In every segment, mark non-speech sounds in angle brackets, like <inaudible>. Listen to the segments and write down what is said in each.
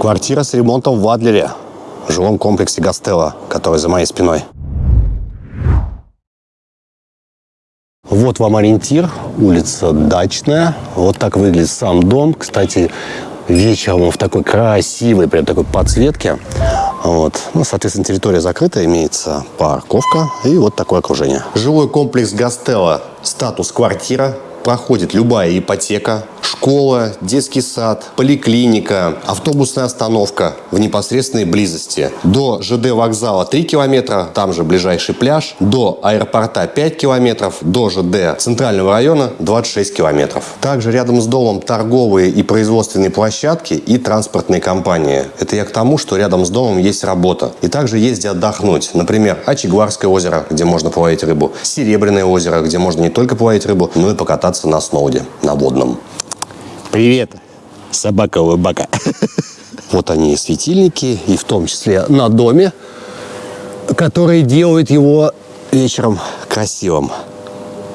Квартира с ремонтом в Адлере, в жилом комплексе Гастелло, который за моей спиной. Вот вам ориентир, улица Дачная. Вот так выглядит сам дом. Кстати, вечером он в такой красивой, прям такой подсветке. Вот. Ну, соответственно, территория закрыта, имеется парковка и вот такое окружение. Жилой комплекс Гастелло, статус квартира, проходит любая ипотека, школа, детский сад, поликлиника, автобусная остановка в непосредственной близости. До ЖД вокзала 3 километра, там же ближайший пляж, до аэропорта 5 километров, до ЖД центрального района 26 километров. Также рядом с домом торговые и производственные площадки и транспортные компании. Это я к тому, что рядом с домом есть работа. И также есть где отдохнуть. Например, Ачигварское озеро, где можно половить рыбу, Серебряное озеро, где можно не только половить рыбу, но и покататься на сноуде, на водном. Привет, собака-улыбака. <laughs> Вот они, светильники, и в том числе на доме, которые делают его вечером красивым.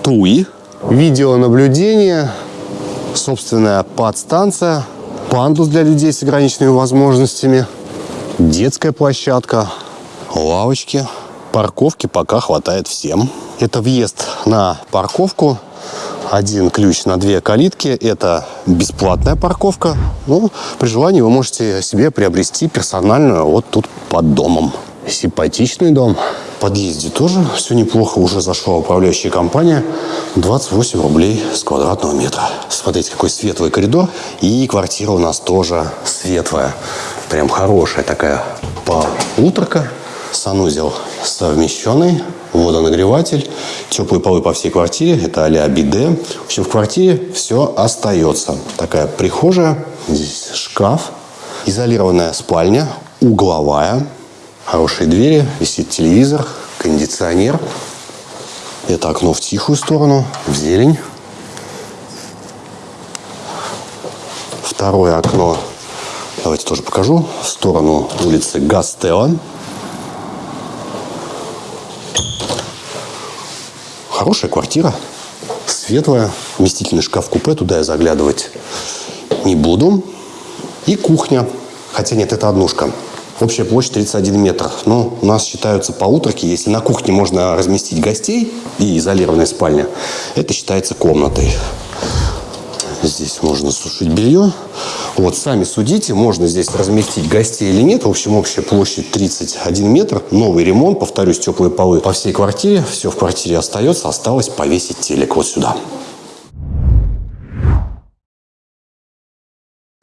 Туи, видеонаблюдение, собственная подстанция, пандус для людей с ограниченными возможностями, детская площадка, лавочки, парковки пока хватает всем. Это въезд на парковку один ключ на две калитки. Это бесплатная парковка. Ну, при желании вы можете себе приобрести персональную вот тут под домом. Симпатичный дом. В подъезде тоже все неплохо. Уже зашла управляющая компания. 28 рублей с квадратного метра. Смотрите, какой светлый коридор. И квартира у нас тоже светлая. Прям хорошая такая полуторка. Санузел совмещенный водонагреватель, теплые полы по всей квартире, это а-ля биде. В общем, в квартире все остается. Такая прихожая, здесь шкаф, изолированная спальня, угловая, хорошие двери, висит телевизор, кондиционер. Это окно в тихую сторону, в зелень. Второе окно, давайте тоже покажу, в сторону улицы Гастелла. Хорошая квартира, светлая, вместительный шкаф-купе, туда я заглядывать не буду. И кухня, хотя нет, это однушка. Общая площадь 31 метр. Ну, у нас считаются полуторки. Если на кухне можно разместить гостей и изолированная спальня, это считается комнатой. Здесь можно сушить белье. Вот, сами судите, можно здесь разместить гостей или нет. В общем, общая площадь 31 метр. Новый ремонт, повторюсь, теплые полы по всей квартире. Все в квартире остается. Осталось повесить телек вот сюда.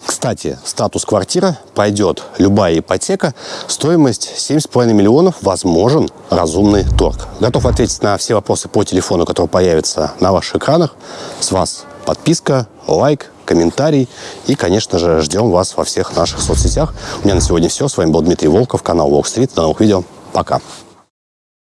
Кстати, статус квартира пойдет любая ипотека. Стоимость 7,5 миллионов. Возможен разумный торг. Готов ответить на все вопросы по телефону, который появится на ваших экранах. С вас подписка, лайк, комментарий. И, конечно же, ждем вас во всех наших соцсетях. У меня на сегодня все. С вами был Дмитрий Волков, канал Walk Street. До новых видео. Пока.